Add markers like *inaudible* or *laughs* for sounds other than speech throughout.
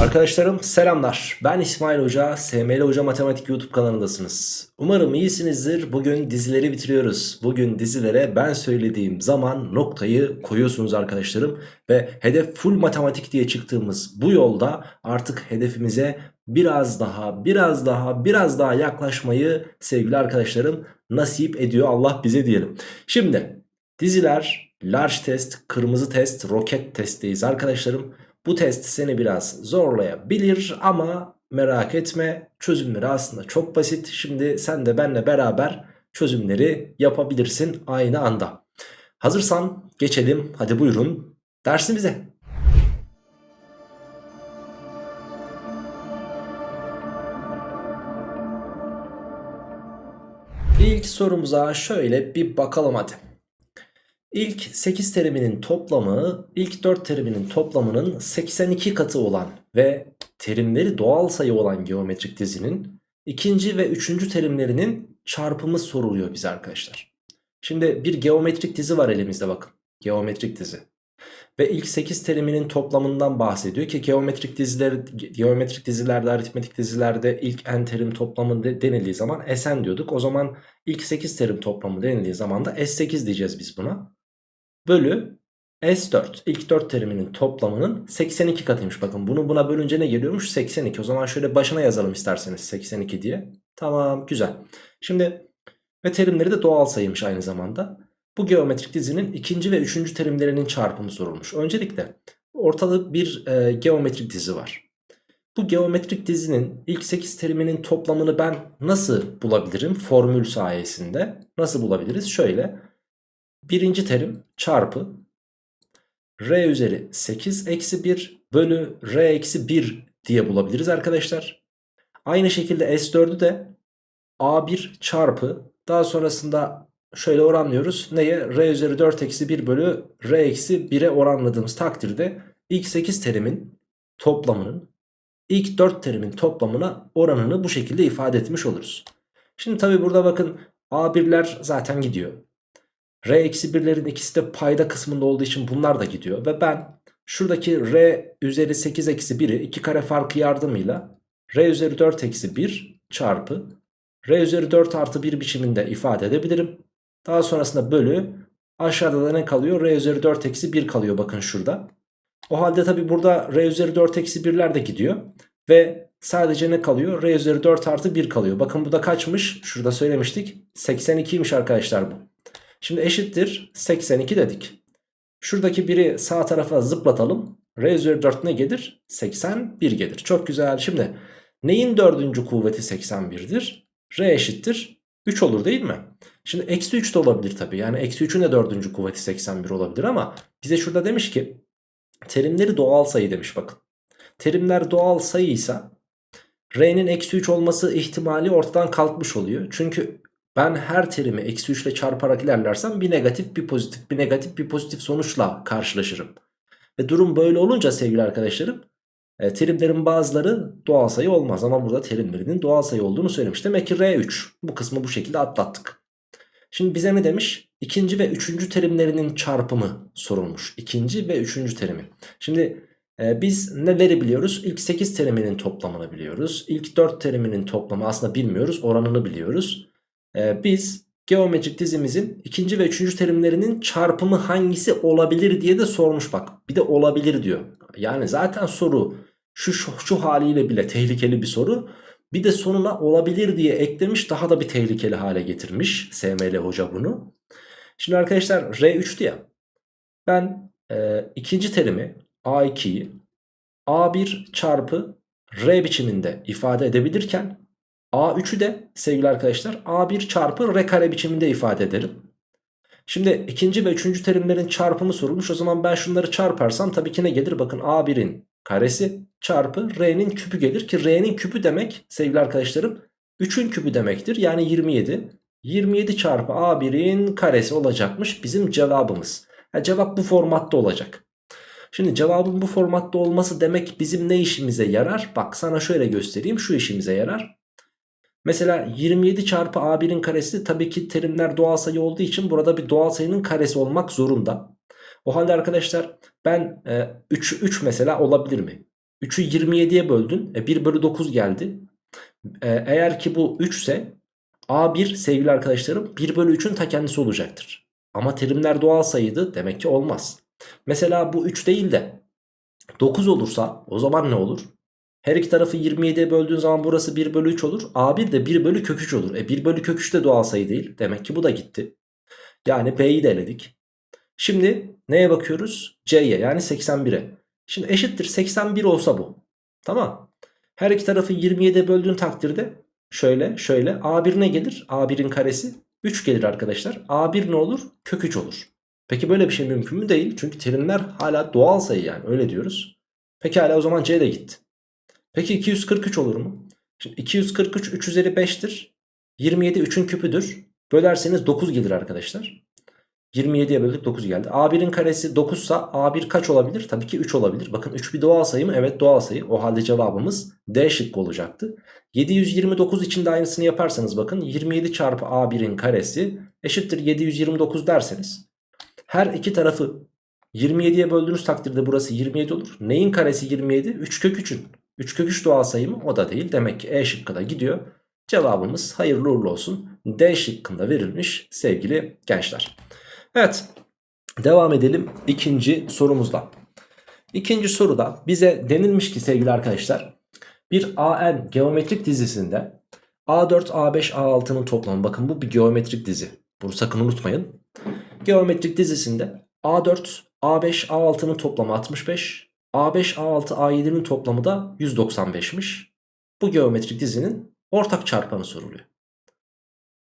Arkadaşlarım selamlar. Ben İsmail Hoca, SML Hoca Matematik YouTube kanalındasınız. Umarım iyisinizdir. Bugün dizileri bitiriyoruz. Bugün dizilere ben söylediğim zaman noktayı koyuyorsunuz arkadaşlarım. Ve hedef full matematik diye çıktığımız bu yolda artık hedefimize biraz daha, biraz daha, biraz daha yaklaşmayı sevgili arkadaşlarım nasip ediyor Allah bize diyelim. Şimdi diziler, large test, kırmızı test, roket testteyiz arkadaşlarım. Bu test seni biraz zorlayabilir ama merak etme çözümleri aslında çok basit. Şimdi sen de benle beraber çözümleri yapabilirsin aynı anda. Hazırsan geçelim hadi buyurun dersimize. İlk sorumuza şöyle bir bakalım hadi. İlk 8 teriminin toplamı ilk 4 teriminin toplamının 82 katı olan ve terimleri doğal sayı olan geometrik dizinin ikinci ve üçüncü terimlerinin çarpımı soruluyor bize arkadaşlar. Şimdi bir geometrik dizi var elimizde bakın. Geometrik dizi. Ve ilk 8 teriminin toplamından bahsediyor ki geometrik diziler geometrik dizilerde aritmetik dizilerde ilk n terim toplamı de, denildiği zaman Sn diyorduk. O zaman ilk 8 terim toplamı denildiği zaman da S8 diyeceğiz biz buna bölü S4 ilk 4 teriminin toplamının 82 katıymış. Bakın bunu buna bölünce ne geliyormuş? 82. O zaman şöyle başına yazalım isterseniz 82 diye. Tamam güzel. Şimdi ve terimleri de doğal sayıymış aynı zamanda. Bu geometrik dizinin ikinci ve üçüncü terimlerinin çarpımı sorulmuş. Öncelikle ortada bir e, geometrik dizi var. Bu geometrik dizinin ilk 8 teriminin toplamını ben nasıl bulabilirim? Formül sayesinde. Nasıl bulabiliriz? Şöyle birinci terim çarpı r üzeri 8 eksi 1 bölü r eksi 1 diye bulabiliriz arkadaşlar. Aynı şekilde S4'ü de A1 çarpı daha sonrasında şöyle oranlıyoruz. Neye? R üzeri 4 eksi 1 bölü R eksi 1'e oranladığımız takdirde ilk 8 terimin toplamının ilk 4 terimin toplamına oranını bu şekilde ifade etmiş oluruz. Şimdi tabi burada bakın A1'ler zaten gidiyor. R-1'lerin ikisi de payda kısmında olduğu için bunlar da gidiyor. Ve ben şuradaki R üzeri 8 eksi 1'i 2 kare farkı yardımıyla R üzeri 4 eksi 1 çarpı R üzeri 4 artı 1 biçiminde ifade edebilirim. Daha sonrasında bölü aşağıda da ne kalıyor? R üzeri 4 eksi 1 kalıyor bakın şurada. O halde tabi burada R üzeri 4 eksi 1'ler de gidiyor. Ve sadece ne kalıyor? R üzeri 4 artı 1 kalıyor. Bakın bu da kaçmış? Şurada söylemiştik. 82'ymiş arkadaşlar bu. Şimdi eşittir 82 dedik. Şuradaki biri sağ tarafa zıplatalım. R üzeri 4 ne gelir? 81 gelir. Çok güzel. Şimdi neyin dördüncü kuvveti 81'dir? R eşittir 3 olur değil mi? Şimdi eksi 3 de olabilir tabi. Yani eksi 3'ün de dördüncü kuvveti 81 olabilir ama bize şurada demiş ki terimleri doğal sayı demiş bakın. Terimler doğal sayıysa R'nin eksi 3 olması ihtimali ortadan kalkmış oluyor. Çünkü ben her terimi eksi 3 ile çarparak ilerlersem bir negatif bir pozitif bir negatif bir pozitif sonuçla karşılaşırım. Ve durum böyle olunca sevgili arkadaşlarım e, terimlerin bazıları doğal sayı olmaz ama burada terimlerinin doğal sayı olduğunu söylemiş. Demek ki R3 bu kısmı bu şekilde atlattık. Şimdi bize ne demiş? İkinci ve üçüncü terimlerinin çarpımı sorulmuş. İkinci ve üçüncü terimi. Şimdi e, biz neleri biliyoruz? İlk 8 teriminin toplamını biliyoruz. İlk 4 teriminin toplamı aslında bilmiyoruz. Oranını biliyoruz e, biz geometrik dizimizin ikinci ve üçüncü terimlerinin çarpımı hangisi olabilir diye de sormuş bak. Bir de olabilir diyor. Yani zaten soru şu, şu, şu haliyle bile tehlikeli bir soru. Bir de sonuna olabilir diye eklemiş daha da bir tehlikeli hale getirmiş SML hoca bunu. Şimdi arkadaşlar R3'tü ya. Ben e, ikinci terimi A2'yi A1 çarpı R biçiminde ifade edebilirken A3'ü de sevgili arkadaşlar A1 çarpı R kare biçiminde ifade ederim. Şimdi ikinci ve üçüncü terimlerin çarpımı sorulmuş. O zaman ben şunları çarparsam tabii ki ne gelir? Bakın A1'in karesi çarpı R'nin küpü gelir ki R'nin küpü demek sevgili arkadaşlarım 3'ün küpü demektir. Yani 27. 27 çarpı A1'in karesi olacakmış bizim cevabımız. Yani cevap bu formatta olacak. Şimdi cevabın bu formatta olması demek bizim ne işimize yarar? Bak sana şöyle göstereyim şu işimize yarar. Mesela 27 çarpı A1'in karesi tabii ki terimler doğal sayı olduğu için burada bir doğal sayının karesi olmak zorunda. O halde arkadaşlar ben e, 3, 3 mesela olabilir mi? 3'ü 27'ye böldün. E 1 bölü 9 geldi. E, eğer ki bu 3 ise A1 sevgili arkadaşlarım 1 bölü 3'ün ta kendisi olacaktır. Ama terimler doğal sayıydı demek ki olmaz. Mesela bu 3 değil de 9 olursa o zaman ne olur? Her iki tarafı 27'ye böldüğün zaman burası 1 bölü 3 olur. A1 de 1 bölü kök 3 olur. E 1 bölü kök 3 de doğal sayı değil. Demek ki bu da gitti. Yani B'yi de eledik. Şimdi neye bakıyoruz? C'ye yani 81'e. Şimdi eşittir 81 olsa bu. Tamam. Her iki tarafı 27'ye böldüğün takdirde şöyle şöyle A1 ne gelir? A1'in karesi 3 gelir arkadaşlar. A1 ne olur? Kök 3 olur. Peki böyle bir şey mümkün mü? Değil. Çünkü terimler hala doğal sayı yani öyle diyoruz. Peki hala o zaman C de gitti. Peki 243 olur mu? Şimdi 243 3 üzeri 5'tir. 27 3'ün küpüdür. Bölerseniz 9 gelir arkadaşlar. 27'ye böldük 9 geldi. A1'in karesi 9 ise A1 kaç olabilir? Tabii ki 3 olabilir. Bakın 3 bir doğal sayı mı? Evet doğal sayı. O halde cevabımız D şıkkı olacaktı. 729 için de aynısını yaparsanız bakın 27 çarpı A1'in karesi eşittir 729 derseniz her iki tarafı 27'ye böldüğünüz takdirde burası 27 olur. Neyin karesi 27? 3 kök 3'ün. 3 kök 3 doğal sayı mı? O da değil. Demek ki E şıkkı da gidiyor. Cevabımız hayırlı uğurlu olsun. D şıkkında verilmiş sevgili gençler. Evet devam edelim ikinci sorumuzla. İkinci soruda bize denilmiş ki sevgili arkadaşlar bir AN geometrik dizisinde A4, A5, A6'nın toplamı bakın bu bir geometrik dizi. Bunu sakın unutmayın. Geometrik dizisinde A4, A5, A6'nın toplamı 65, A5, A6, A7'nin toplamı da 195'miş. Bu geometrik dizinin ortak çarpanı soruluyor.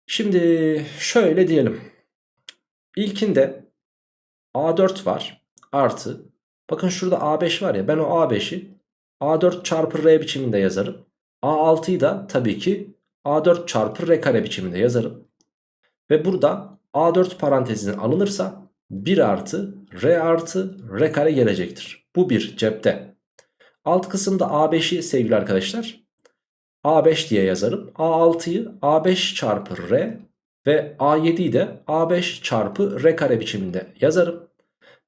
Şimdi şöyle diyelim. İlkinde A4 var artı bakın şurada A5 var ya ben o A5'i A4 çarpı R biçiminde yazarım. A6'yı da tabii ki A4 çarpı R kare biçiminde yazarım. Ve burada A4 parantezine alınırsa 1 artı R artı R kare gelecektir. Bu bir cepte. Alt kısımda A5'i sevgili arkadaşlar A5 diye yazarım. A6'yı A5 çarpı R ve A7'yi de A5 çarpı R kare biçiminde yazarım.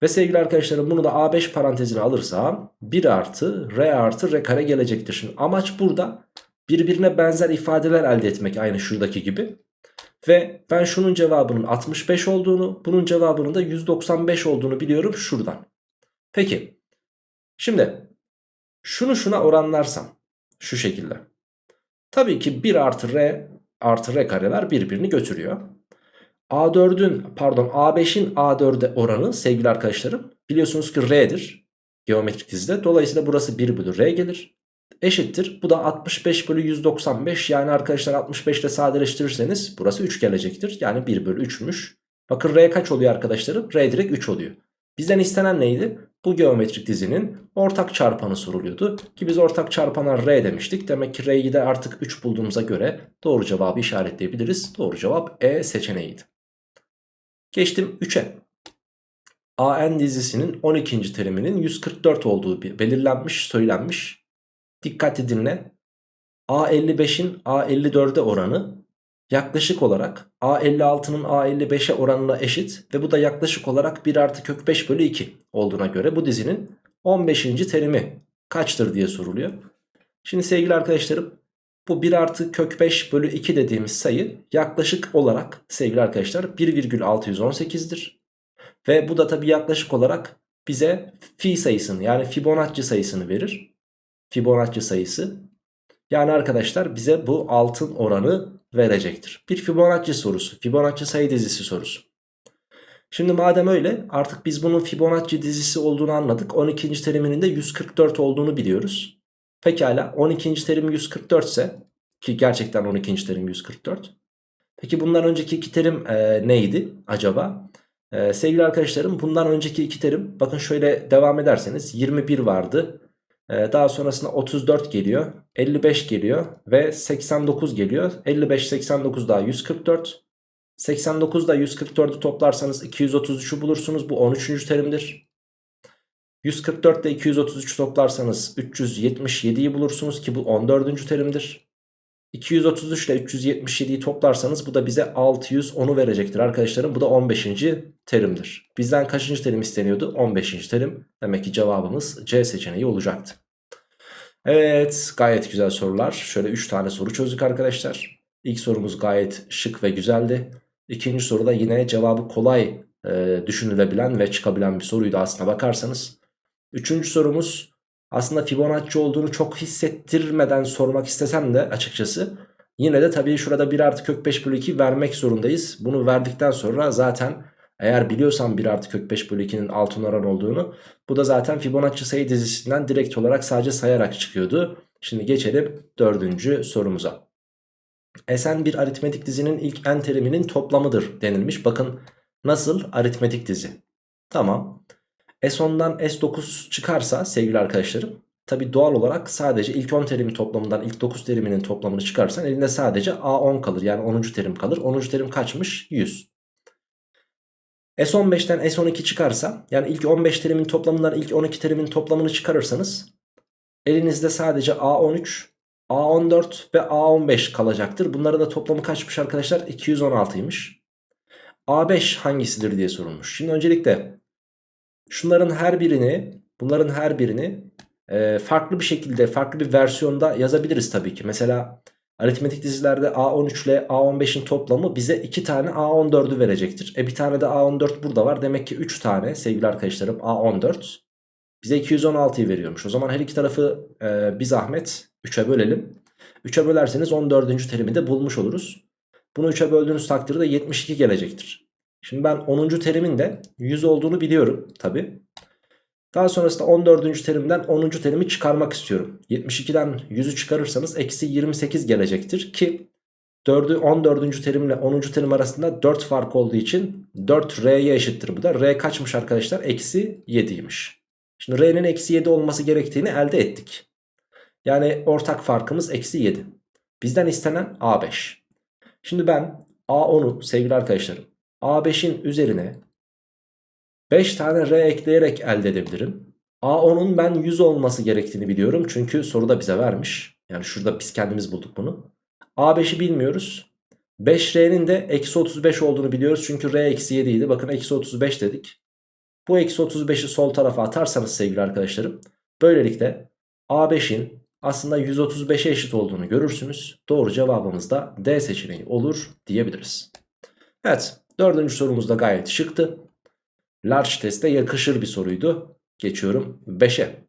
Ve sevgili arkadaşlarım bunu da A5 parantezine alırsam 1 artı R artı R kare gelecektir. Şimdi amaç burada birbirine benzer ifadeler elde etmek aynı şuradaki gibi. Ve ben şunun cevabının 65 olduğunu bunun cevabının da 195 olduğunu biliyorum şuradan. Peki şimdi şunu şuna oranlarsam şu şekilde. Tabii ki 1 artı R artı R kareler birbirini götürüyor. A4'ün pardon A5'in A4'e oranı sevgili arkadaşlarım biliyorsunuz ki R'dir geometrik dizide. Dolayısıyla burası 1 bölü R gelir. Eşittir. Bu da 65 bölü 195 yani arkadaşlar 65 ile sadeleştirirseniz burası 3 gelecektir. Yani 1 bölü 3'müş. Bakın R kaç oluyor arkadaşlarım? R direkt 3 oluyor. Bizden istenen neydi? Bu geometrik dizinin ortak çarpanı soruluyordu. Ki biz ortak çarpana R demiştik. Demek ki R'yi de artık 3 bulduğumuza göre doğru cevabı işaretleyebiliriz. Doğru cevap E seçeneğiydi. Geçtim 3'e. AN dizisinin 12. teriminin 144 olduğu belirlenmiş, söylenmiş. Dikkatli dinle. A55'in A54'e oranı yaklaşık olarak A56'nın A55'e oranına eşit ve bu da yaklaşık olarak 1 artı kök 5 bölü 2 olduğuna göre bu dizinin 15. terimi kaçtır diye soruluyor. Şimdi sevgili arkadaşlarım bu 1 artı kök 5 bölü 2 dediğimiz sayı yaklaşık olarak sevgili arkadaşlar 1,618'dir. Ve bu da tabi yaklaşık olarak bize fi sayısını yani Fibonacci sayısını verir. Fibonacci sayısı. Yani arkadaşlar bize bu altın oranı verecektir. Bir Fibonacci sorusu. Fibonacci sayı dizisi sorusu. Şimdi madem öyle artık biz bunun Fibonacci dizisi olduğunu anladık. 12. teriminin de 144 olduğunu biliyoruz. Pekala 12. terim 144 ise ki gerçekten 12. terim 144. Peki bundan önceki iki terim e, neydi acaba? E, sevgili arkadaşlarım bundan önceki iki terim bakın şöyle devam ederseniz 21 vardı. E, daha sonrasında 34 geliyor. 55 geliyor ve 89 geliyor. 55 89 daha 144. 89 da 144'ü toplarsanız 233'ü bulursunuz. Bu 13. terimdir. 144 ile 233 toplarsanız 377'yi bulursunuz ki bu 14. terimdir. 233 ile 377'yi toplarsanız bu da bize 610'u verecektir arkadaşlarım. Bu da 15. terimdir. Bizden kaçıncı terim isteniyordu? 15. terim. Demek ki cevabımız C seçeneği olacaktı. Evet gayet güzel sorular. Şöyle 3 tane soru çözdük arkadaşlar. İlk sorumuz gayet şık ve güzeldi. İkinci soruda yine cevabı kolay e, düşünülebilen ve çıkabilen bir soruydu aslına bakarsanız. Üçüncü sorumuz aslında Fibonacci olduğunu çok hissettirmeden sormak istesem de açıkçası yine de tabii şurada 1 artı kök 5 bölü 2 vermek zorundayız. Bunu verdikten sonra zaten eğer biliyorsan 1 artı kök 5 bölü 2'nin altın oran olduğunu bu da zaten Fibonacci sayı dizisinden direkt olarak sadece sayarak çıkıyordu. Şimdi geçelim dördüncü sorumuza. Sn bir aritmetik dizinin ilk n teriminin toplamıdır denilmiş. Bakın nasıl aritmetik dizi. Tamam. S10'dan S9 çıkarsa sevgili arkadaşlarım tabi doğal olarak sadece ilk 10 terimin toplamından ilk 9 teriminin toplamını çıkarsan elinde sadece A10 kalır. Yani 10. terim kalır. 10. terim kaçmış? 100. S15'ten S12 çıkarsa yani ilk 15 terimin toplamından ilk 12 terimin toplamını çıkarırsanız elinizde sadece A13, A14 ve A15 kalacaktır. Bunların da toplamı kaçmış arkadaşlar? 216'ymış. A5 hangisidir diye sorulmuş. Şimdi öncelikle şunların her birini bunların her birini farklı bir şekilde farklı bir versiyonda yazabiliriz tabii ki. Mesela aritmetik dizilerde A13 ile A15'in toplamı bize 2 tane A14'ü verecektir. E bir tane de A14 burada var. Demek ki 3 tane sevgili arkadaşlarım A14 bize 216'yı veriyormuş. O zaman her iki tarafı e, bir zahmet 3'e bölelim. 3'e bölerseniz 14. terimi de bulmuş oluruz. Bunu 3'e böldüğünüz takdirde 72 gelecektir. Şimdi ben 10. terimin de 100 olduğunu biliyorum tabi. Daha sonrasında 14. terimden 10. terimi çıkarmak istiyorum. 72'den 100'ü çıkarırsanız eksi 28 gelecektir ki 4'ü 14. terimle 10. terim arasında 4 fark olduğu için 4 R'ye eşittir bu da. R kaçmış arkadaşlar? Eksi 7'ymiş. Şimdi R'nin eksi 7 olması gerektiğini elde ettik. Yani ortak farkımız eksi 7. Bizden istenen A5. Şimdi ben A10'u sevgili arkadaşlarım A5'in üzerine 5 tane R ekleyerek elde edebilirim. A10'un ben 100 olması gerektiğini biliyorum. Çünkü soruda bize vermiş. Yani şurada biz kendimiz bulduk bunu. A5'i bilmiyoruz. 5R'nin de eksi 35 olduğunu biliyoruz. Çünkü R eksi 7 idi. Bakın eksi 35 dedik. Bu eksi 35'i sol tarafa atarsanız sevgili arkadaşlarım. Böylelikle A5'in aslında 135'e eşit olduğunu görürsünüz. Doğru cevabımız da D seçeneği olur diyebiliriz. Evet dördüncü sorumuz da gayet şıktı. Large teste yakışır bir soruydu. Geçiyorum 5'e.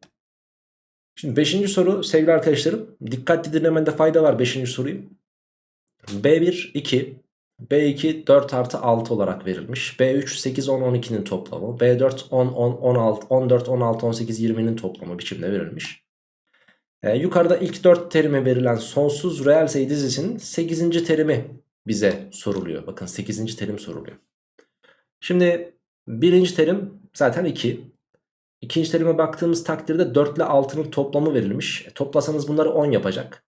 Şimdi 5. soru sevgili arkadaşlarım dikkatli dinlemende fayda var 5. soruyu. B1 2 B2 4 artı 6 olarak verilmiş. B3 8 10 12'nin toplamı. B4 10 10 16 14 16 18 20'nin toplamı biçimde verilmiş. Ee, yukarıda ilk 4 terime verilen sonsuz reel sayı dizisinin 8. terimi bize soruluyor. Bakın 8. terim soruluyor. Şimdi birinci terim zaten 2. İkinci terime baktığımız takdirde 4 ile 6'nın toplamı verilmiş. E, toplasanız bunları 10 yapacak.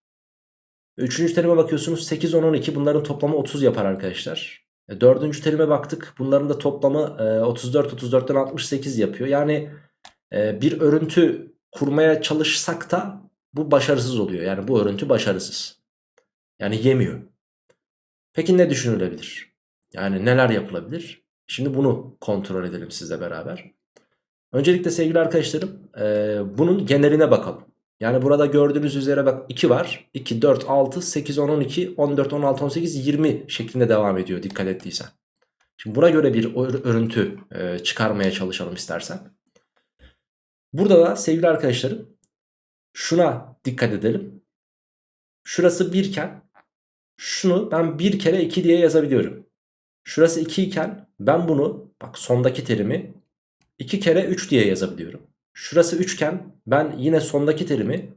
Üçüncü terime bakıyorsunuz 8, 10, 12 bunların toplamı 30 yapar arkadaşlar. E, dördüncü terime baktık bunların da toplamı e, 34, 34'ten 68 yapıyor. Yani e, bir örüntü kurmaya çalışsak da bu başarısız oluyor. Yani bu örüntü başarısız. Yani yemiyor. Peki ne düşünülebilir? Yani neler yapılabilir? Şimdi bunu kontrol edelim sizle beraber. Öncelikle sevgili arkadaşlarım e, bunun geneline bakalım. Yani burada gördüğünüz üzere bak 2 var. 2, 4, 6, 8, 10, 12, 14, 16, 18, 20 şeklinde devam ediyor dikkat ettiysen. Şimdi buna göre bir örüntü e, çıkarmaya çalışalım istersen. Burada da sevgili arkadaşlarım şuna dikkat edelim. Şurası 1 iken şunu ben 1 kere 2 diye yazabiliyorum. Şurası 2 iken ben bunu bak sondaki terimi 2 kere 3 diye yazabiliyorum. Şurası 3 iken ben yine sondaki terimi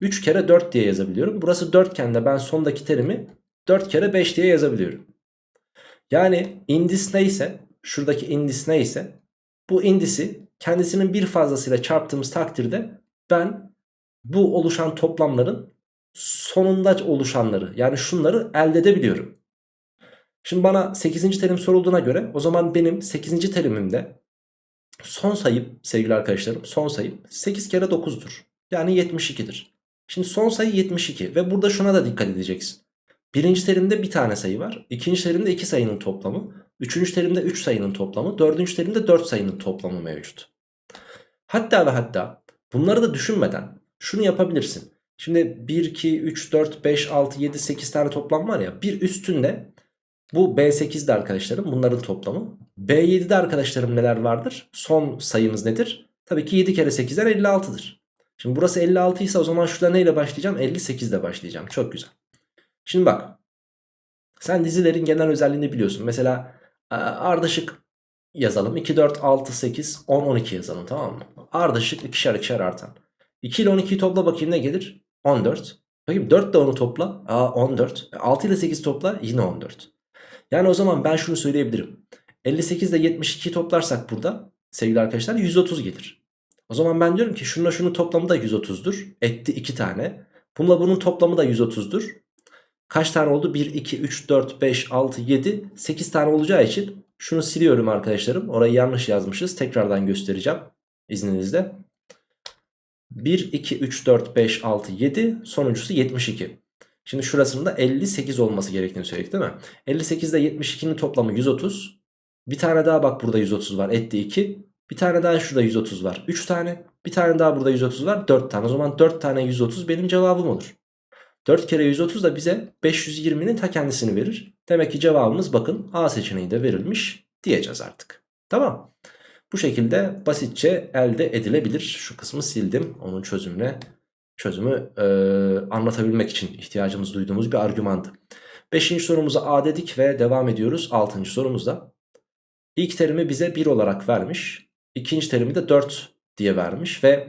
3 kere 4 diye yazabiliyorum. Burası 4 iken de ben sondaki terimi 4 kere 5 diye yazabiliyorum. Yani indis neyse şuradaki indis neyse bu indisi kendisinin bir fazlasıyla çarptığımız takdirde ben bu oluşan toplamların sonunda oluşanları yani şunları elde edebiliyorum. Şimdi bana 8. terim sorulduğuna göre o zaman benim 8. terimimde son sayım sevgili arkadaşlarım son sayım 8 kere 9'dur. Yani 72'dir. Şimdi son sayı 72 ve burada şuna da dikkat edeceksin. Birinci terimde bir tane sayı var. ikinci terimde iki sayının toplamı. Üçüncü terimde 3 sayının toplamı. Dördüncü terimde 4 sayının toplamı mevcut. Hatta ve hatta bunları da düşünmeden şunu yapabilirsin. Şimdi 1, 2, 3, 4, 5, 6, 7, 8 tane toplam var ya. Bir üstünde bu B8'de arkadaşlarım bunların toplamı. B7'de arkadaşlarım neler vardır? Son sayımız nedir? Tabii ki 7 kere 8'den 56'dır. Şimdi burası 56 ise o zaman şurada neyle başlayacağım? 58 ile başlayacağım. Çok güzel. Şimdi bak. Sen dizilerin genel özelliğini biliyorsun. Mesela ardışık yazalım. 2, 4, 6, 8, 10, 12 yazalım tamam mı? Ardışık ikişer ikişer artan. 2 ile 12'yi topla bakayım ne gelir? 14. Bakayım 4 ile onu topla. Aa 14. 6 ile 8 topla yine 14. Yani o zaman ben şunu söyleyebilirim. 58 ile 72'yi toplarsak burada sevgili arkadaşlar 130 gelir. O zaman ben diyorum ki şununla şunun toplamı da 130'dur. Etti 2 tane. Bununla bunun toplamı da 130'dur. Kaç tane oldu? 1, 2, 3, 4, 5, 6, 7, 8 tane olacağı için şunu siliyorum arkadaşlarım. Orayı yanlış yazmışız. Tekrardan göstereceğim izninizle. 1, 2, 3, 4, 5, 6, 7 sonuncusu 72. Şimdi şurasının da 58 olması gerektiğini söyledik değil mi? 58 ile 72'nin toplamı 130. Bir tane daha bak burada 130 var etti 2. Bir tane daha şurada 130 var 3 tane. Bir tane daha burada 130 var 4 tane. O zaman 4 tane 130 benim cevabım olur. 4 kere 130 da bize 520'nin ta kendisini verir. Demek ki cevabımız bakın A seçeneği de verilmiş diyeceğiz artık. Tamam. Bu şekilde basitçe elde edilebilir. Şu kısmı sildim. Onun çözümüne çözümü e, anlatabilmek için ihtiyacımız duyduğumuz bir argümandı. Beşinci sorumuza A dedik ve devam ediyoruz. Altıncı sorumuzda. İlk terimi bize 1 olarak vermiş. İkinci terimi de 4 diye vermiş ve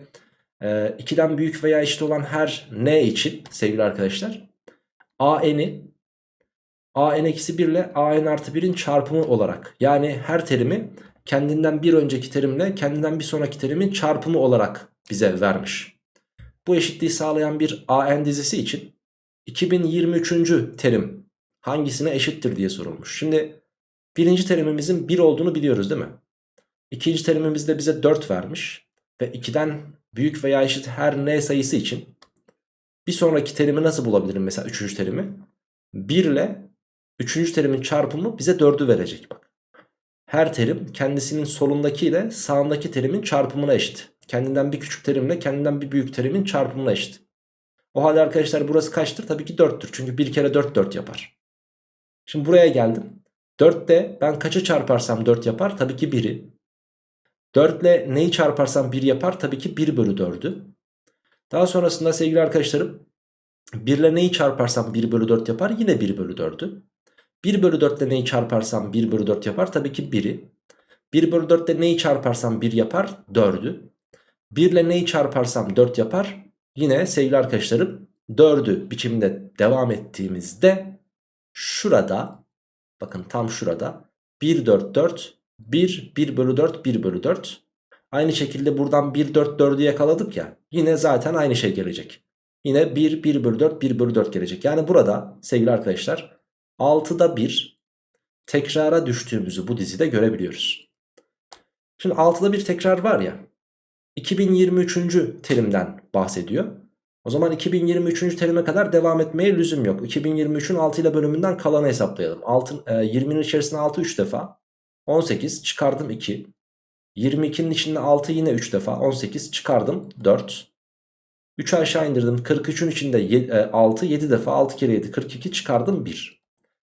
e, 2'den büyük veya eşit olan her n için sevgili arkadaşlar AN'i AN eksi 1 ile AN artı 1'in çarpımı olarak yani her terimi kendinden bir önceki terimle kendinden bir sonraki terimin çarpımı olarak bize vermiş. Bu eşitliği sağlayan bir AN dizisi için 2023. terim hangisine eşittir diye sorulmuş. Şimdi birinci terimimizin 1 olduğunu biliyoruz değil mi? İkinci terimimizde bize 4 vermiş ve 2'den büyük veya eşit her n sayısı için bir sonraki terimi nasıl bulabilirim mesela 3. terimi? 1 ile 3. terimin çarpımı bize 4'ü verecek bak. Her terim kendisinin solundaki ile sağındaki terimin çarpımına eşit. Kendinden bir küçük terimle kendinden bir büyük terimin çarpımına eşit. O halde arkadaşlar burası kaçtır? Tabii ki 4'tür. Çünkü 1 kere 4 4 yapar. Şimdi buraya geldim. 4'te ben kaçı çarparsam 4 yapar? Tabii ki 1'i. 4 ile neyi çarparsam 1 yapar? Tabii ki 1 bölü 4'ü. Daha sonrasında sevgili arkadaşlarım 1 ile neyi çarparsam 1 bölü 4 yapar? Yine 1 bölü 4'ü. 1 bölü 4 ile neyi çarparsam 1 bölü 4 yapar? Tabii ki 1'i. 1 bölü 4 ile neyi çarparsam 1 yapar? 4'ü. 1 ile neyi çarparsam 4 yapar? Yine sevgili arkadaşlarım 4'ü biçimde devam ettiğimizde şurada bakın tam şurada 1 4 4 1 1 bölü 4 1 bölü 4 aynı şekilde buradan 1 4 4'ü yakaladık ya yine zaten aynı şey gelecek. Yine 1 1 bölü 4 1 bölü 4 gelecek. Yani burada sevgili arkadaşlar 6'da 1 tekrara düştüğümüzü bu dizide görebiliyoruz. Şimdi 6'da bir tekrar var ya 2023. terimden bahsediyor. O zaman 2023. terime kadar devam etmeye lüzum yok. 2023'ün 6 ile bölümünden kalanı hesaplayalım. 6, e, 20'nin içerisinde 6 3 defa. 18 çıkardım 2. 22'nin içinde 6 yine 3 defa. 18 çıkardım 4. 3'ü aşağı indirdim. 43'ün içinde 6 7 e, defa 6 kere 7 42 çıkardım 1.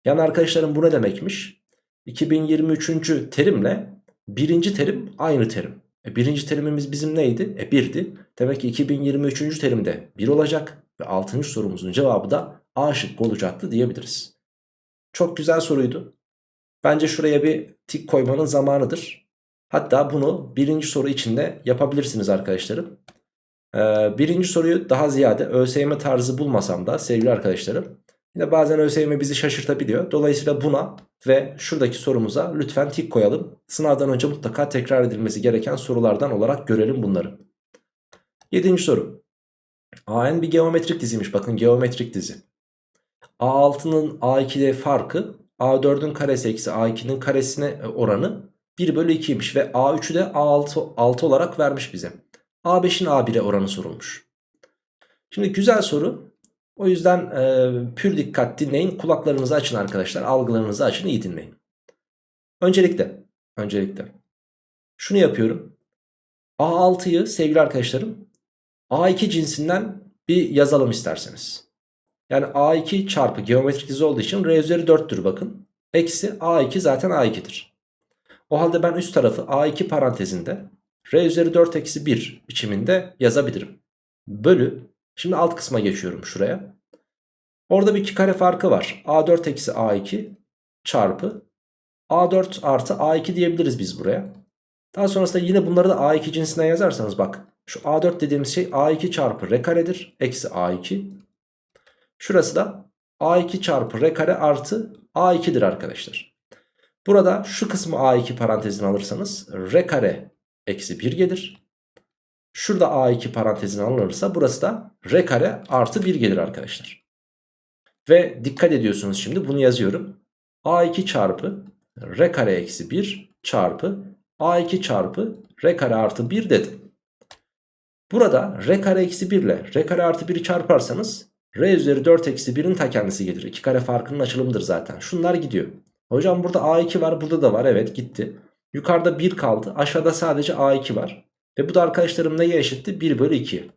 Yani arkadaşlarım bu ne demekmiş? 2023. terimle birinci terim aynı terim. E birinci terimimiz bizim neydi? E 1'di. Demek ki 2023. terimde 1 olacak. Ve 6. sorumuzun cevabı da A şıkkı olacaktı diyebiliriz. Çok güzel soruydu. Bence şuraya bir tik koymanın zamanıdır. Hatta bunu birinci soru içinde yapabilirsiniz arkadaşlarım. Ee, birinci soruyu daha ziyade ÖSYM tarzı bulmasam da sevgili arkadaşlarım Yine bazen ÖSYM bizi şaşırtabiliyor. Dolayısıyla buna ve şuradaki sorumuza lütfen tik koyalım. Sınavdan önce mutlaka tekrar edilmesi gereken sorulardan olarak görelim bunları. Yedinci soru. AN bir geometrik diziymiş. Bakın geometrik dizi. A6'nın A2'de farkı A4'ün karesi eksi A2'nin karesine oranı 1 bölü 2'ymiş. Ve A3'ü de A6, 6 olarak vermiş bize. A5'in A1'e oranı sorulmuş. Şimdi güzel soru. O yüzden e, pür dikkat dinleyin. Kulaklarınızı açın arkadaşlar. Algılarınızı açın iyi dinleyin. Öncelikle, öncelikle şunu yapıyorum. A6'yı sevgili arkadaşlarım A2 cinsinden bir yazalım isterseniz. Yani A2 çarpı geometrik dizi olduğu için R üzeri 4'tür bakın. Eksi A2 zaten A2'dir. O halde ben üst tarafı A2 parantezinde R üzeri 4 eksi 1 biçiminde yazabilirim. Bölü. Şimdi alt kısma geçiyorum şuraya. Orada bir iki kare farkı var. A4 eksi A2 çarpı A4 artı A2 diyebiliriz biz buraya. Daha sonrasında yine bunları da A2 cinsinden yazarsanız bak. Şu A4 dediğimiz şey A2 çarpı R karedir. Eksi A2. Şurası da A2 çarpı R kare artı A2'dir arkadaşlar. Burada şu kısmı A2 parantezine alırsanız R kare eksi 1 gelir. Şurada A2 parantezine alınırsa burası da R kare artı 1 gelir arkadaşlar. Ve dikkat ediyorsunuz şimdi bunu yazıyorum. A2 çarpı R kare eksi 1 çarpı A2 çarpı R kare artı 1 dedim. Burada R kare eksi 1 ile R kare artı 1'i çarparsanız R üzeri 4 eksi 1'in ta kendisi gelir. 2 kare farkının açılımıdır zaten. Şunlar gidiyor. Hocam burada A2 var burada da var evet gitti. Yukarıda 1 kaldı aşağıda sadece A2 var. Ve bu da arkadaşlarım neye eşitti? 1 bölü 2.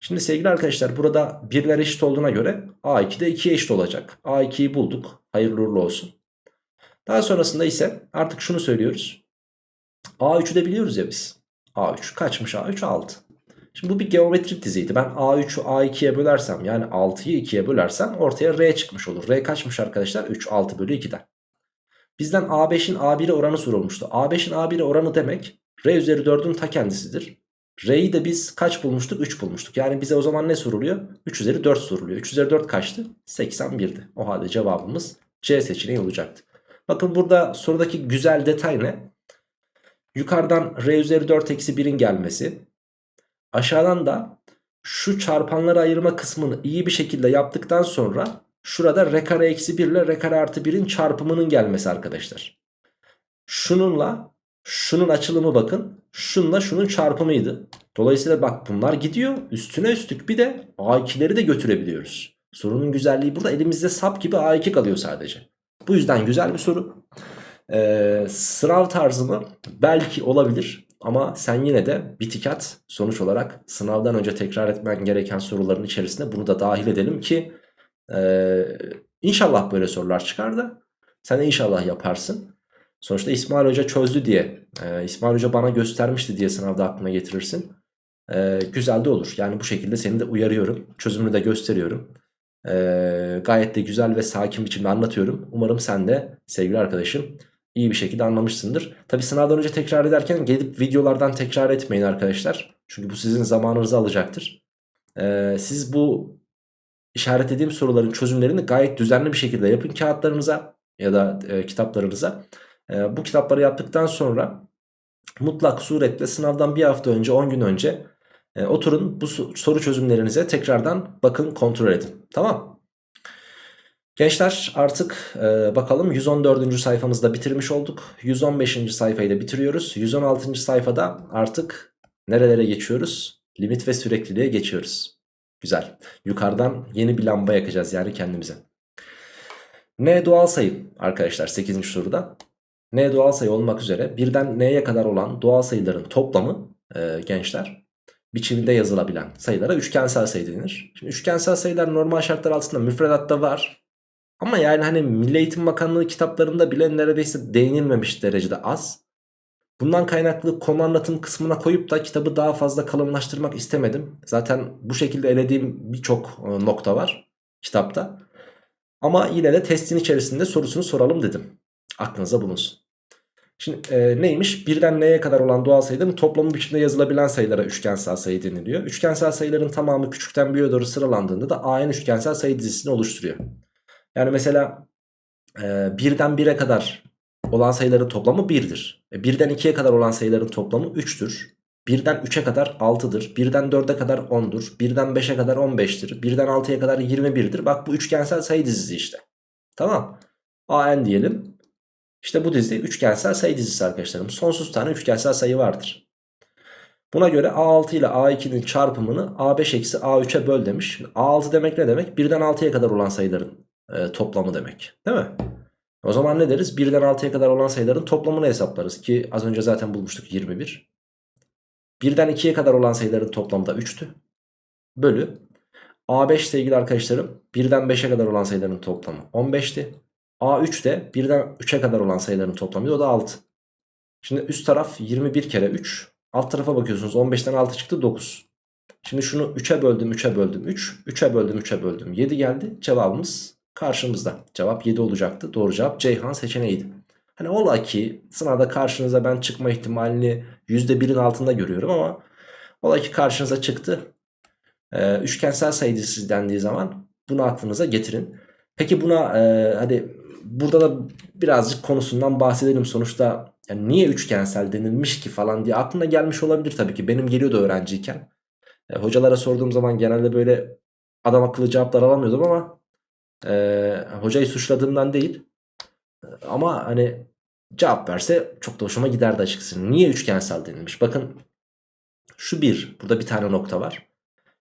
Şimdi sevgili arkadaşlar burada birler eşit olduğuna göre A2 de 2'ye eşit olacak. A2'yi bulduk. Hayırlı uğurlu olsun. Daha sonrasında ise artık şunu söylüyoruz. A3'ü de biliyoruz ya biz. A3 kaçmış A3 6. Şimdi bu bir geometrik diziydi. Ben A3'ü A2'ye bölersem yani 6'yı 2'ye bölersem ortaya R çıkmış olur. R kaçmış arkadaşlar? 3 6 bölü 2'den. Bizden A5'in A1'e oranı sorulmuştu. A5'in A1'e oranı demek R üzeri 4'ün ta kendisidir. R'yi de biz kaç bulmuştuk? 3 bulmuştuk. Yani bize o zaman ne soruluyor? 3 üzeri 4 soruluyor. 3 üzeri 4 kaçtı? 81'di. O halde cevabımız C seçeneği olacaktı. Bakın burada sorudaki güzel detay ne? Yukarıdan R üzeri 4 eksi 1'in gelmesi. Aşağıdan da şu çarpanları ayırma kısmını iyi bir şekilde yaptıktan sonra şurada R kare eksi 1 ile R kare artı 1'in çarpımının gelmesi arkadaşlar. Şununla şunun açılımı bakın. Şunla şunun çarpımıydı. Dolayısıyla bak bunlar gidiyor. Üstüne üstlük bir de A2'leri de götürebiliyoruz. Sorunun güzelliği burada elimizde sap gibi A2 kalıyor sadece. Bu yüzden güzel bir soru. Ee, sınav tarzı mı? Belki olabilir. Ama sen yine de bitik at. Sonuç olarak sınavdan önce tekrar etmen gereken soruların içerisinde bunu da dahil edelim ki e, inşallah böyle sorular çıkar da sen inşallah yaparsın. Sonuçta İsmail Hoca çözdü diye, e, İsmail Hoca bana göstermişti diye sınavda aklına getirirsin. E, güzel de olur. Yani bu şekilde seni de uyarıyorum. Çözümünü de gösteriyorum. E, gayet de güzel ve sakin biçimde anlatıyorum. Umarım sen de sevgili arkadaşım iyi bir şekilde anlamışsındır. Tabi sınavdan önce tekrar ederken gelip videolardan tekrar etmeyin arkadaşlar. Çünkü bu sizin zamanınızı alacaktır. Ee, siz bu işaretlediğim soruların çözümlerini gayet düzenli bir şekilde yapın kağıtlarınıza ya da e, kitaplarınıza. E, bu kitapları yaptıktan sonra mutlak suretle sınavdan bir hafta önce 10 gün önce e, oturun bu soru çözümlerinize tekrardan bakın kontrol edin. Tamam Gençler artık e, bakalım 114. sayfamızda bitirmiş olduk. 115. sayfayı da bitiriyoruz. 116. sayfada artık nerelere geçiyoruz? Limit ve sürekliliğe geçiyoruz. Güzel. Yukarıdan yeni bir lamba yakacağız yani kendimize. N doğal sayı arkadaşlar 8. soruda. N doğal sayı olmak üzere birden N'ye kadar olan doğal sayıların toplamı e, gençler biçiminde yazılabilen sayılara üçgensel sayı denir. Şimdi üçgensel sayılar normal şartlar altında müfredatta var. Ama yani hani Milli Eğitim Bakanlığı kitaplarında bile neredeyse değinilmemiş derecede az. Bundan kaynaklı konu anlatım kısmına koyup da kitabı daha fazla kalınlaştırmak istemedim. Zaten bu şekilde elediğim birçok e, nokta var kitapta. Ama yine de testin içerisinde sorusunu soralım dedim. Aklınıza bulunsun. Şimdi e, neymiş? Birden neye kadar olan doğal sayıların toplamı biçimde yazılabilen sayılara üçgensel sayı deniliyor. Üçgensel sayıların tamamı küçükten büyüğe doğru sıralandığında da AN üçgensel sayı dizisini oluşturuyor. Yani mesela e, birden 1'e kadar olan sayıların toplamı 1'dir. E, birden 2'ye kadar olan sayıların toplamı 3'tür. Birden 3'e kadar 6'dır. Birden 4'e kadar 10'dur. Birden 5'e kadar 15'tir. Birden 6'ya kadar 21'dir. Bak bu üçgensel sayı dizisi işte. Tamam. AN diyelim. İşte bu dizi üçgensel sayı dizisi arkadaşlarım. Sonsuz tane üçgensel sayı vardır. Buna göre A6 ile A2'nin çarpımını A5 eksi A3'e böl demiş. A6 demek ne demek? Birden 6'ya kadar olan sayıların e, toplamı demek. Değil mi? O zaman ne deriz? 1'den 6'ya kadar olan sayıların toplamını hesaplarız ki az önce zaten bulmuştuk 21. Birden 2'ye kadar olan sayıların toplamı da 3'tü. Bölü. A5 sevgili arkadaşlarım birden 5'e kadar olan sayıların toplamı 15'ti. A3 de birden 3'e kadar olan sayıların toplamı o da 6. Şimdi üst taraf 21 kere 3. Alt tarafa bakıyorsunuz 15'ten 6 çıktı 9. Şimdi şunu 3'e böldüm 3'e böldüm 3. 3'e böldüm 3'e böldüm 7 geldi. Cevabımız karşımızda. Cevap 7 olacaktı. Doğru cevap Ceyhan seçeneğiydi. Hani ola ki sınavda karşınıza ben çıkma ihtimalini %1'in altında görüyorum ama ola ki karşınıza çıktı. Ee, üçgensel sayı dizisi dendiği zaman bunu aklınıza getirin. Peki buna e, hadi burada da birazcık konusundan bahsedelim. Sonuçta yani niye üçgensel denilmiş ki falan diye aklına gelmiş olabilir tabii ki. Benim geliyordu öğrenciyken. E, hocalara sorduğum zaman genelde böyle adam akıllı cevaplar alamıyordum ama e, hocayı suçladığımdan değil. Ama hani cevap verse çok da hoşuma giderdi açıkçası. Niye üçgensel denilmiş? Bakın şu bir. Burada bir tane nokta var.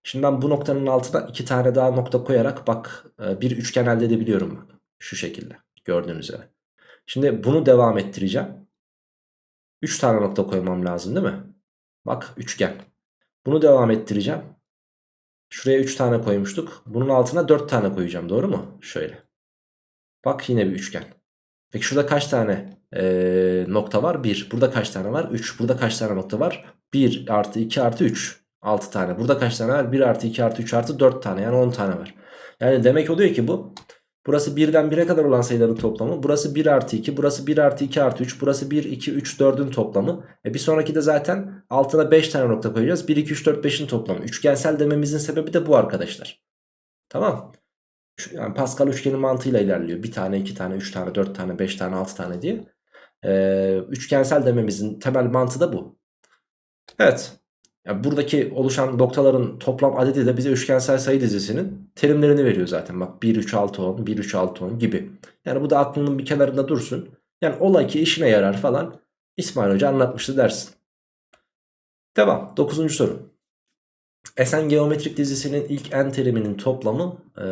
Şimdi ben bu noktanın altına iki tane daha nokta koyarak bak e, bir üçgen elde edebiliyorum. Şu şekilde gördüğünüz üzere. Şimdi bunu devam ettireceğim. 3 tane nokta koymam lazım değil mi? Bak üçgen. Bunu devam ettireceğim. Şuraya 3 tane koymuştuk. Bunun altına 4 tane koyacağım doğru mu? Şöyle. Bak yine bir üçgen. Peki şurada kaç tane ee, nokta var? 1. Burada kaç tane var? 3. Burada kaç tane nokta var? 1 artı 2 artı 3. 6 tane. Burada kaç tane var? 1 artı 2 artı 3 artı 4 tane. Yani 10 tane var. Yani demek oluyor ki bu Burası 1'den 1'e kadar olan sayıların toplamı. Burası 1 artı 2. Burası 1 artı 2 artı 3. Burası 1, 2, 3, 4'ün toplamı. E bir sonraki de zaten altına 5 tane nokta koyacağız. 1, 2, 3, 4, 5'in toplamı. Üçgensel dememizin sebebi de bu arkadaşlar. Tamam. Yani Pascal üçgeni mantığıyla ilerliyor. 1 tane, 2 tane, 3 tane, 4 tane, 5 tane, 6 tane diye. Ee, üçgensel dememizin temel mantığı da bu. Evet. Yani buradaki oluşan noktaların toplam adedi de bize üçgensel sayı dizisinin terimlerini veriyor zaten. Bak 1, 3, 6, 10, 1, 3, 6, 10 gibi. Yani bu da aklının bir kenarında dursun. Yani ola ki işine yarar falan. İsmail Hoca anlatmıştı dersin. Devam. Dokuzuncu soru. Esen geometrik dizisinin ilk n teriminin toplamı e,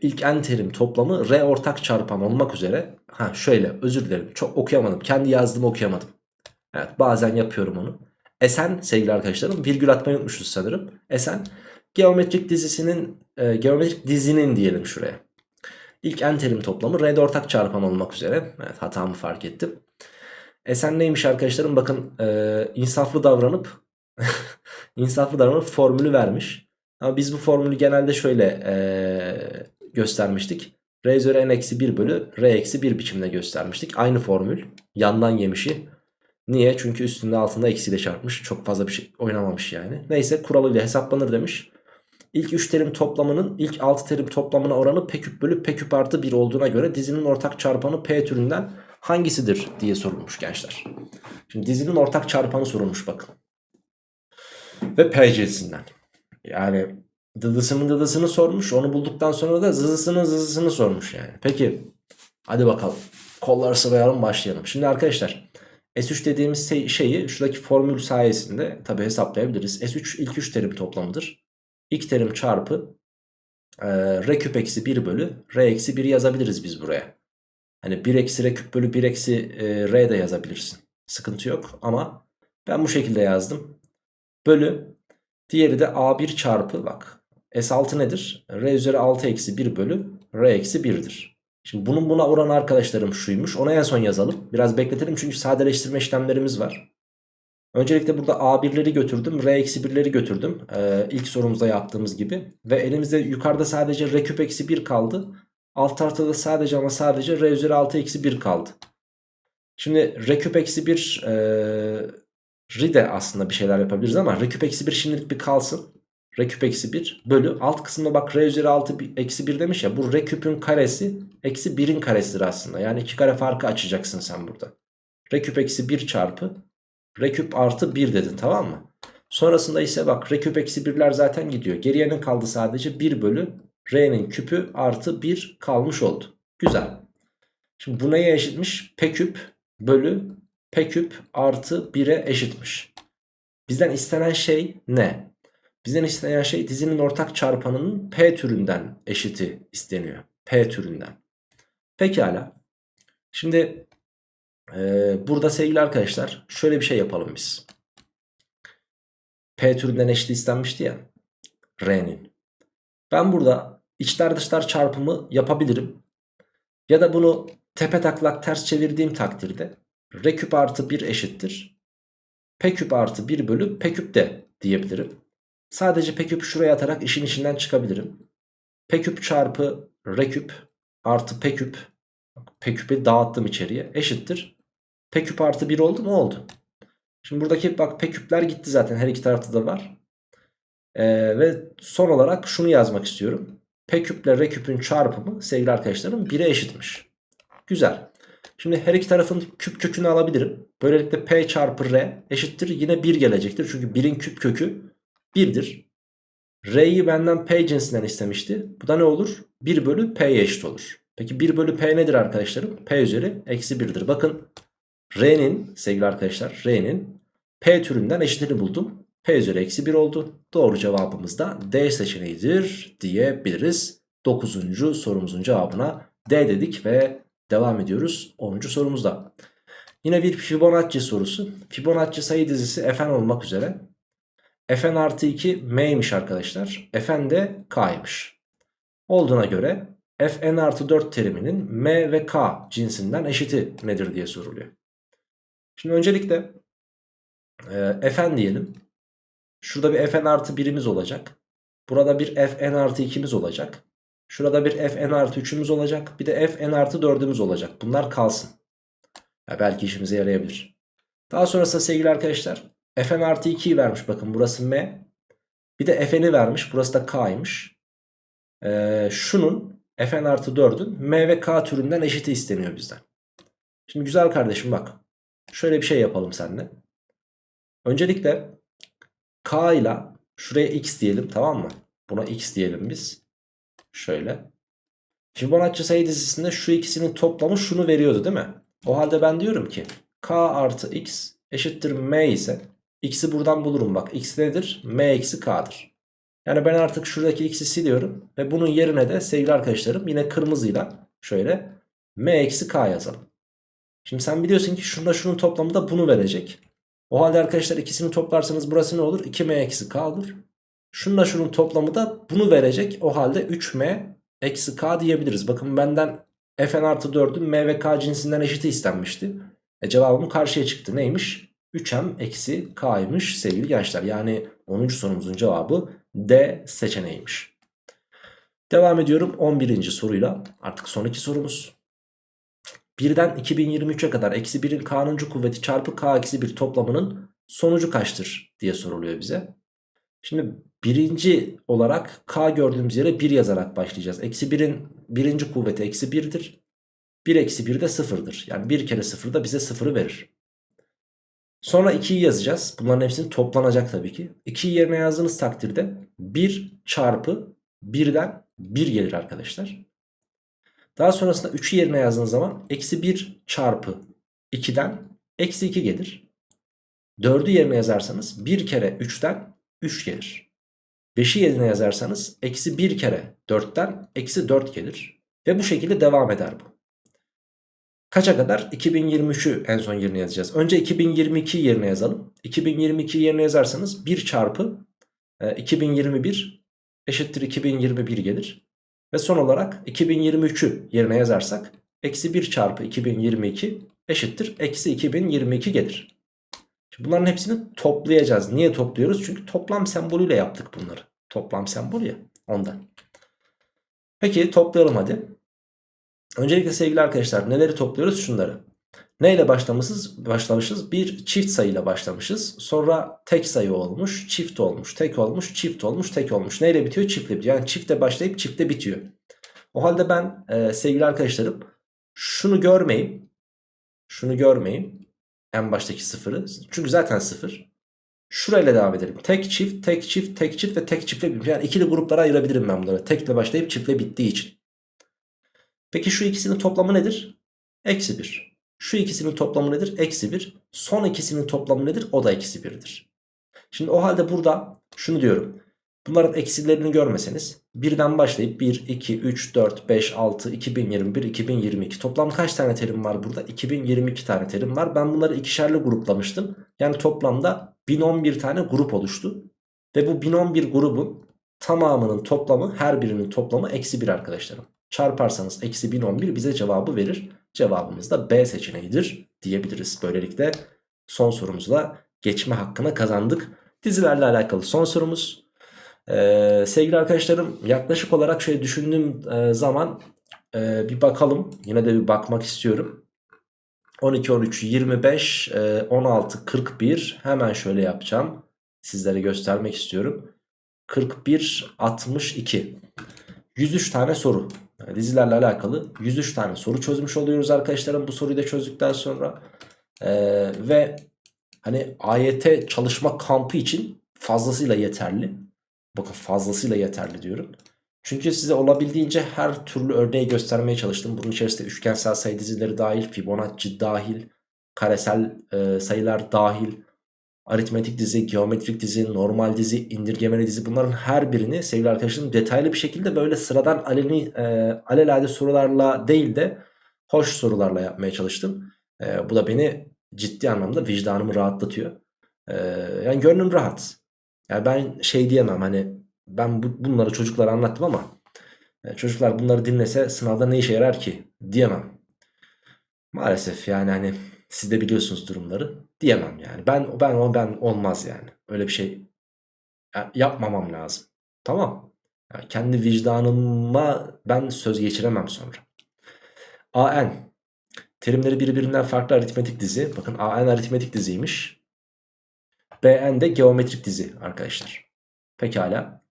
ilk n terim toplamı r ortak çarpan olmak üzere. Ha şöyle özür dilerim çok okuyamadım. Kendi yazdığımı okuyamadım. Evet bazen yapıyorum onu. Esen sevgili arkadaşlarım virgül atmayı unutmuşuz sanırım. Esen geometrik dizisinin e, geometrik dizinin diyelim şuraya. İlk n terim toplamı r'de ortak çarpan olmak üzere. Evet hatamı fark ettim. Esen neymiş arkadaşlarım bakın e, insaflı davranıp *laughs* insaflı davranıp formülü vermiş. Ama biz bu formülü genelde şöyle e, göstermiştik. R üzeri n eksi 1 bölü R eksi 1 biçimde göstermiştik. Aynı formül. Yandan yemişi. Niye? Çünkü üstünde altında eksiyle çarpmış. Çok fazla bir şey oynamamış yani. Neyse kuralıyla hesaplanır demiş. İlk 3 terim toplamının ilk 6 terim toplamına oranı p küp bölü p küp artı 1 olduğuna göre dizinin ortak çarpanı p türünden hangisidir diye sorulmuş gençler. Şimdi dizinin ortak çarpanı sorulmuş bakın. Ve p cinsinden. Yani dıdısının dıdısını sormuş. Onu bulduktan sonra da zızısının zızısını sormuş yani. Peki hadi bakalım. Kolları sıvayalım başlayalım. Şimdi arkadaşlar S3 dediğimiz şeyi şuradaki formül sayesinde tabi hesaplayabiliriz. S3 ilk 3 terim toplamıdır. İlk terim çarpı e, R küp eksi 1 bölü R eksi 1 yazabiliriz biz buraya. Hani 1 eksi R küp bölü 1 eksi e, R de yazabilirsin. Sıkıntı yok ama ben bu şekilde yazdım. Bölü diğeri de A1 çarpı bak S6 nedir? R üzeri 6 eksi 1 bölü R eksi 1'dir. Şimdi bunun buna oran arkadaşlarım şuymuş. Ona en son yazalım. Biraz bekletelim çünkü sadeleştirme işlemlerimiz var. Öncelikle burada A1'leri götürdüm. R-1'leri götürdüm. Ee, ilk sorumuzda yaptığımız gibi. Ve elimizde yukarıda sadece R küp eksi 1 kaldı. Alt tarafta da sadece ama sadece R üzeri 6 eksi 1 kaldı. Şimdi R küp eksi 1 e, ri de aslında bir şeyler yapabiliriz ama R küp eksi 1 şimdilik bir kalsın. R küp eksi 1 bölü alt kısımda bak R üzeri 6 eksi 1 demiş ya bu R küpün karesi eksi 1'in karesidir aslında. Yani iki kare farkı açacaksın sen burada. R küp eksi 1 çarpı R küp artı 1 dedin tamam mı? Sonrasında ise bak R küp eksi 1'ler zaten gidiyor. Geriye ne kaldı sadece 1 bölü R'nin küpü artı 1 kalmış oldu. Güzel. Şimdi bu neye eşitmiş? P küp bölü P küp artı 1'e eşitmiş. Bizden istenen şey ne? Bizden istenen şey dizinin ortak çarpanının P türünden eşiti isteniyor. P türünden. Pekala. Şimdi e, burada sevgili arkadaşlar şöyle bir şey yapalım biz. P türünden eşit istenmişti ya. R'nin. Ben burada içler dışlar çarpımı yapabilirim. Ya da bunu tepe taklak ters çevirdiğim takdirde R küp artı 1 eşittir. P küp artı 1 bölü P küp de diyebilirim. Sadece P küp şuraya atarak işin içinden çıkabilirim. P küp çarpı R küp artı P küp. P küpü dağıttım içeriye eşittir. P küp artı 1 oldu mu oldu. Şimdi buradaki bak P küpler gitti zaten her iki tarafta da var. Ee, ve son olarak şunu yazmak istiyorum. P küple R küpün çarpımı sevgili arkadaşlarım 1'e eşitmiş. Güzel. Şimdi her iki tarafın küp kökünü alabilirim. Böylelikle P çarpı R eşittir yine 1 gelecektir. Çünkü 1'in küp kökü 1'dir. R'yi benden P cinsinden istemişti. Bu da ne olur? 1 bölü P'ye eşit olur. Peki 1 bölü P nedir arkadaşlarım? P üzeri eksi 1'dir. Bakın R'nin sevgili arkadaşlar R'nin P türünden eşitini buldum. P üzeri eksi 1 oldu. Doğru cevabımız da D seçeneğidir diyebiliriz. 9. sorumuzun cevabına D dedik ve devam ediyoruz 10. sorumuzda. Yine bir Fibonacci sorusu. Fibonacci sayı dizisi Fn olmak üzere. Fn artı 2 M'ymiş arkadaşlar. Fn de K'ymış. Olduğuna göre Fn artı 4 teriminin M ve K cinsinden eşiti nedir diye soruluyor. Şimdi öncelikle e, Fn diyelim. Şurada bir Fn artı 1'imiz olacak. Burada bir Fn artı 2'miz olacak. Şurada bir Fn artı 3'ümüz olacak. Bir de Fn artı 4'ümüz olacak. Bunlar kalsın. Ya belki işimize yarayabilir. Daha sonrasında sevgili arkadaşlar Fn artı 2'yi vermiş bakın burası M. Bir de Fn'i vermiş burası da K'ymış. Ee, şunun Fn artı 4'ün M ve K türünden eşiti isteniyor bizden. Şimdi güzel kardeşim bak. Şöyle bir şey yapalım seninle. Öncelikle K ile şuraya X diyelim tamam mı? Buna X diyelim biz. Şöyle. Fibonacci sayı dizisinde şu ikisinin toplamı şunu veriyordu değil mi? O halde ben diyorum ki K artı X eşittir M ise X'i buradan bulurum bak. X nedir? M eksi K'dır. Yani ben artık şuradaki X'i siliyorum. Ve bunun yerine de sevgili arkadaşlarım yine kırmızıyla şöyle M eksi K yazalım. Şimdi sen biliyorsun ki şunda şunun toplamı da bunu verecek. O halde arkadaşlar ikisini toplarsanız burası ne olur? 2M eksi K olur. Şununla şunun toplamı da bunu verecek. O halde 3M eksi K diyebiliriz. Bakın benden Fn artı 4'ün M ve K cinsinden eşiti istenmişti. E cevabım karşıya çıktı. Neymiş? 3M eksi K'ymış sevgili gençler. Yani 10. sorumuzun cevabı D seçeneğiymiş. Devam ediyorum 11. soruyla. Artık son iki sorumuz. Birden 2023'e kadar eksi 1'in k'nıncı kuvveti çarpı k eksi 1 toplamının sonucu kaçtır diye soruluyor bize. Şimdi birinci olarak k gördüğümüz yere 1 yazarak başlayacağız. Eksi 1'in birinci kuvveti eksi 1'dir. 1 eksi 1 de 0'dır. Yani 1 kere 0 da bize 0'ı verir. Sonra 2'yi yazacağız. Bunların hepsini toplanacak tabii ki. 2'yi yerine yazdığınız takdirde 1 çarpı 1'den 1 gelir arkadaşlar. Daha sonrasında 3'ü yerine yazdığınız zaman eksi 1 çarpı 2'den eksi 2 gelir. 4'ü yerine yazarsanız 1 kere 3'ten 3 gelir. 5'i yerine yazarsanız eksi 1 kere 4'ten eksi 4 gelir. Ve bu şekilde devam eder bu. Kaça kadar? 2023'ü en son yerine yazacağız. Önce 2022 yerine yazalım. 2022 yerine yazarsanız 1 çarpı 2021 e, eşittir 2021 gelir. Ve son olarak 2023'ü yerine yazarsak eksi 1 çarpı 2022 eşittir eksi 2022 gelir. Şimdi bunların hepsini toplayacağız. Niye topluyoruz? Çünkü toplam sembolüyle yaptık bunları. Toplam sembol ya ondan. Peki toplayalım hadi. Öncelikle sevgili arkadaşlar neleri topluyoruz? Şunları. Neyle başlamışız? Başlamışız. Bir çift sayıyla başlamışız. Sonra tek sayı olmuş, çift olmuş, tek olmuş, çift olmuş, tek olmuş. Neyle bitiyor? Çiftle bitiyor. Yani çifte başlayıp çifte bitiyor. O halde ben e, sevgili arkadaşlarım şunu görmeyeyim. Şunu görmeyeyim. En baştaki sıfırı. Çünkü zaten sıfır. Şurayla devam edelim. Tek çift, tek çift, tek çift ve tek çiftle bitiyor. Yani ikili gruplara ayırabilirim ben bunları. Tekle başlayıp çiftle bittiği için. Peki şu ikisinin toplamı nedir? Eksi 1. Şu ikisinin toplamı nedir? Eksi 1. Son ikisinin toplamı nedir? O da eksi 1'dir. Şimdi o halde burada şunu diyorum. Bunların eksilerini görmeseniz birden başlayıp 1, 2, 3, 4, 5, 6, 2021, 2022 toplam kaç tane terim var burada? 2022 tane terim var. Ben bunları ikişerli gruplamıştım. Yani toplamda 1011 tane grup oluştu. Ve bu 1011 grubun tamamının toplamı her birinin toplamı eksi 1 arkadaşlarım. Çarparsanız eksi 1011 bize cevabı verir. Cevabımız da B seçeneğidir diyebiliriz. Böylelikle son sorumuzla geçme hakkını kazandık. Dizilerle alakalı son sorumuz. Ee, sevgili arkadaşlarım yaklaşık olarak şöyle düşündüğüm e, zaman e, bir bakalım. Yine de bir bakmak istiyorum. 12, 13, 25, e, 16, 41 hemen şöyle yapacağım. Sizlere göstermek istiyorum. 41, 62. 103 tane soru. Dizilerle alakalı 103 tane soru çözmüş oluyoruz arkadaşlarım bu soruyu da çözdükten sonra. Ee, ve hani AYT çalışma kampı için fazlasıyla yeterli. Bakın fazlasıyla yeterli diyorum. Çünkü size olabildiğince her türlü örneği göstermeye çalıştım. Bunun içerisinde üçgensel sayı dizileri dahil, Fibonacci dahil, karesel e, sayılar dahil, aritmetik dizi, geometrik dizi, normal dizi, indirgemeli dizi bunların her birini sevgili arkadaşlarım detaylı bir şekilde böyle sıradan aleni, e, alelade sorularla değil de hoş sorularla yapmaya çalıştım. E, bu da beni ciddi anlamda vicdanımı rahatlatıyor. E, yani gönlüm rahat. Yani ben şey diyemem hani ben bu, bunları çocuklara anlattım ama e, çocuklar bunları dinlese sınavda ne işe yarar ki diyemem. Maalesef yani hani siz de biliyorsunuz durumları diyemem yani. Ben ben o ben olmaz yani. Öyle bir şey yapmamam lazım. Tamam. Yani kendi vicdanıma ben söz geçiremem sonra. AN terimleri birbirinden farklı aritmetik dizi. Bakın AN aritmetik diziymiş. BN de geometrik dizi arkadaşlar. Pekala.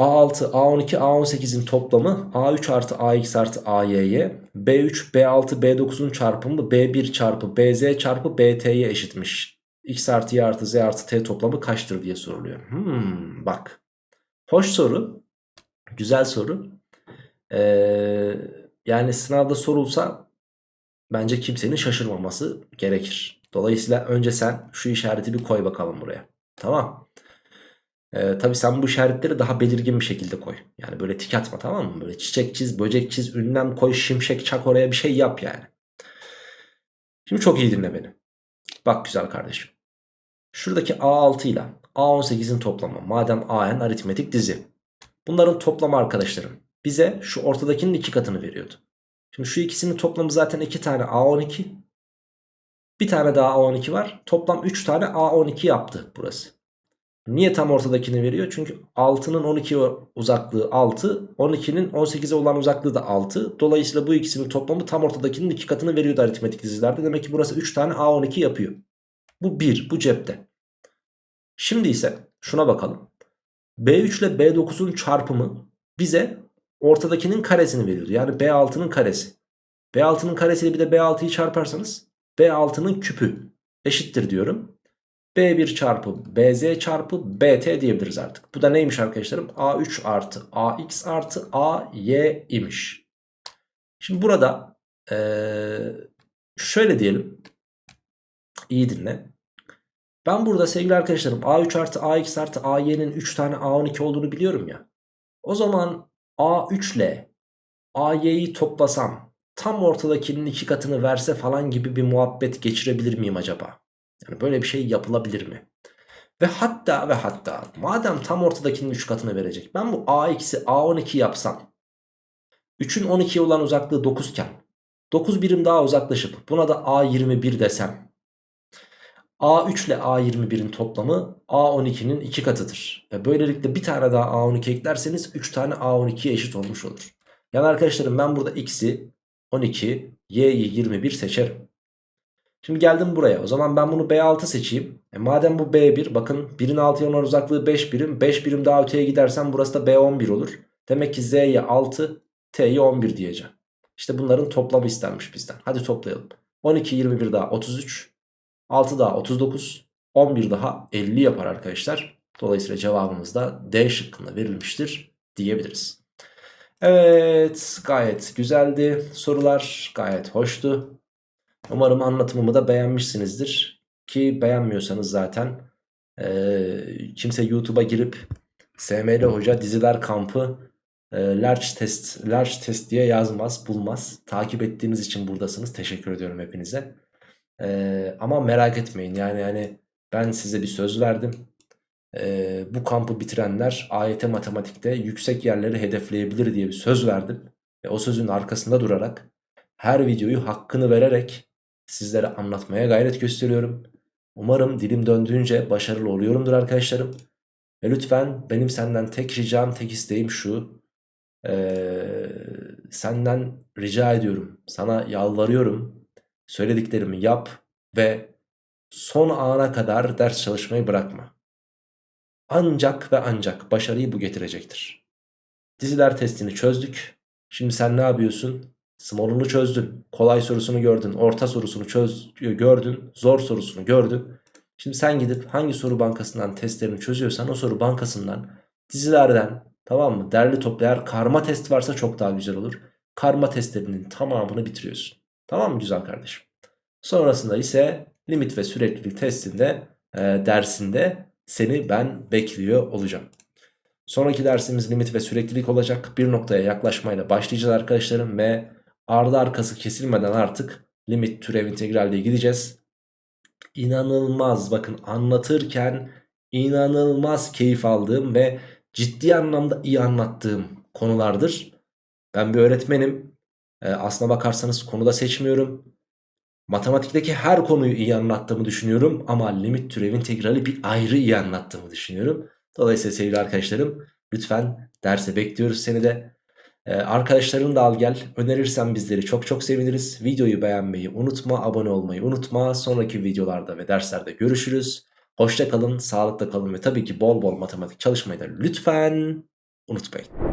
A6, A12, A18'in toplamı A3 artı AX artı AY'ye B3, B6, B9'un çarpımı B1 çarpı BZ çarpı BT'ye eşitmiş. X artı Y artı Z artı T toplamı kaçtır diye soruluyor. Hmm, bak. Hoş soru. Güzel soru. Ee, yani sınavda sorulsa bence kimsenin şaşırmaması gerekir. Dolayısıyla önce sen şu işareti bir koy bakalım buraya. Tamam. Ee, tabii sen bu işaretleri daha belirgin bir şekilde koy. Yani böyle tik atma tamam mı? Böyle çiçek çiz, böcek çiz, ünlem koy, şimşek çak oraya bir şey yap yani. Şimdi çok iyi dinle beni. Bak güzel kardeşim. Şuradaki A6 ile A18'in toplamı. Madem AN aritmetik dizi. Bunların toplamı arkadaşlarım. Bize şu ortadakinin iki katını veriyordu. Şimdi şu ikisinin toplamı zaten iki tane A12. Bir tane daha A12 var. Toplam 3 tane A12 yaptı burası. Niye tam ortadakini veriyor? Çünkü 6'nın 12 uzaklığı 6. 12'nin 18'e olan uzaklığı da 6. Dolayısıyla bu ikisinin toplamı tam ortadakinin iki katını veriyordu aritmetik dizilerde. Demek ki burası 3 tane A12 yapıyor. Bu 1. Bu cepte. Şimdi ise şuna bakalım. B3 ile B9'un çarpımı bize ortadakinin karesini veriyordu. Yani B6'nın karesi. B6'nın karesiyle bir de B6'yı çarparsanız B6'nın küpü eşittir diyorum. B1 çarpı BZ çarpı BT diyebiliriz artık. Bu da neymiş arkadaşlarım? A3 artı AX artı AY imiş. Şimdi burada ee, şöyle diyelim. İyi dinle. Ben burada sevgili arkadaşlarım A3 artı AX artı AY'nin 3 tane A12 olduğunu biliyorum ya. O zaman A3 ile AY'yi toplasam tam ortadakinin iki katını verse falan gibi bir muhabbet geçirebilir miyim acaba? Yani böyle bir şey yapılabilir mi? Ve hatta ve hatta madem tam ortadakinin 3 katını verecek. Ben bu a eksi a12 yapsam. 3'ün 12'ye olan uzaklığı 9 iken 9 birim daha uzaklaşıp buna da a21 desem. A3 ile A21'in toplamı A12'nin 2 katıdır. Ve böylelikle bir tane daha A12 eklerseniz 3 tane A12'ye eşit olmuş olur. Yani arkadaşlarım ben burada X'i 12, Y'yi 21 seçerim. Şimdi geldim buraya. O zaman ben bunu B6 seçeyim. E madem bu B1 bakın 1'in 6'ya olan uzaklığı 5 birim. 5 birim daha öteye gidersem burası da B11 olur. Demek ki Z'ye 6 T'ye 11 diyeceğim. İşte bunların toplamı istenmiş bizden. Hadi toplayalım. 12 21 daha 33. 6 daha 39. 11 daha 50 yapar arkadaşlar. Dolayısıyla cevabımız da D şıkkında verilmiştir diyebiliriz. Evet gayet güzeldi. Sorular gayet hoştu. Umarım anlatımımı da beğenmişsinizdir. Ki beğenmiyorsanız zaten e, kimse YouTube'a girip SML Hoca diziler kampı e, large test large test diye yazmaz bulmaz. Takip ettiğiniz için buradasınız. Teşekkür ediyorum hepinize. E, ama merak etmeyin yani yani ben size bir söz verdim. e, bu kampı bitirenler AYT matematikte yüksek yerleri hedefleyebilir diye bir söz verdim. Ve o sözün arkasında durarak her videoyu hakkını vererek sizlere anlatmaya gayret gösteriyorum. Umarım dilim döndüğünce başarılı oluyorumdur arkadaşlarım. Ve lütfen benim senden tek ricam tek isteğim şu. Ee, senden rica ediyorum. Sana yalvarıyorum. Söylediklerimi yap ve son ana kadar ders çalışmayı bırakma. Ancak ve ancak başarıyı bu getirecektir. Diziler testini çözdük. Şimdi sen ne yapıyorsun? Small'unu çözdün. Kolay sorusunu gördün. Orta sorusunu çöz gördün. Zor sorusunu gördün. Şimdi sen gidip hangi soru bankasından testlerini çözüyorsan o soru bankasından dizilerden tamam mı? Derli toplu karma test varsa çok daha güzel olur. Karma testlerinin tamamını bitiriyorsun. Tamam mı güzel kardeşim? Sonrasında ise limit ve süreklilik testinde e, dersinde seni ben bekliyor olacağım. Sonraki dersimiz limit ve süreklilik olacak. Bir noktaya yaklaşmayla başlayacağız arkadaşlarım ve ardı arkası kesilmeden artık limit türev integralle gideceğiz. İnanılmaz bakın anlatırken inanılmaz keyif aldığım ve ciddi anlamda iyi anlattığım konulardır. Ben bir öğretmenim. Ee, aslına bakarsanız konuda seçmiyorum. Matematikteki her konuyu iyi anlattığımı düşünüyorum ama limit türev integrali bir ayrı iyi anlattığımı düşünüyorum. Dolayısıyla sevgili arkadaşlarım lütfen derse bekliyoruz seni de. Ee, arkadaşlarını da al gel. Önerirsen bizleri çok çok seviniriz. Videoyu beğenmeyi unutma, abone olmayı unutma. Sonraki videolarda ve derslerde görüşürüz. Hoşça kalın, sağlıkla kalın ve tabii ki bol bol matematik çalışmayı da lütfen unutmayın.